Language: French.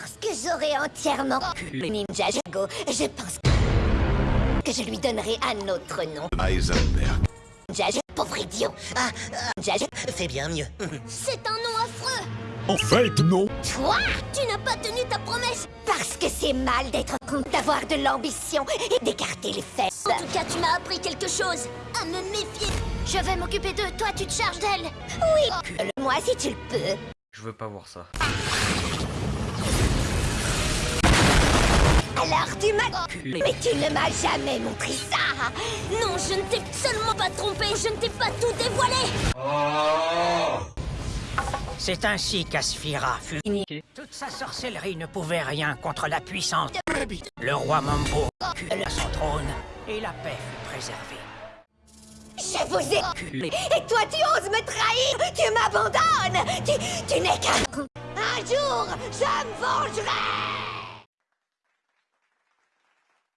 Lorsque j'aurai entièrement Ninja Jago, je pense que je lui donnerai un autre nom. Heisenberg. Ninja Jago, pauvre idiot. Ah, Ninja Jago, fais bien mieux. c'est un nom affreux. En fait, non. Toi, tu n'as pas tenu ta promesse. Parce que c'est mal d'être con, d'avoir de l'ambition et d'écarter les fesses. En tout cas, tu m'as appris quelque chose. À me méfier. Je vais m'occuper d'eux. Toi, tu te charges d'elle. Oui. Moi, si tu le peux. Je veux pas voir ça. Alors tu m'as... Mais tu ne m'as jamais montré ça. Non, je ne t'ai seulement pas trompé Je ne t'ai pas tout dévoilé. C'est ainsi qu'Asphira fut. Toute sa sorcellerie ne pouvait rien contre la puissance. Le roi Mambo à son trône et la paix fut préservée. Je vous ai... Et toi, tu oses me trahir? Tu m'abandonnes? Tu, tu n'es qu'un... Un jour, je me vengerai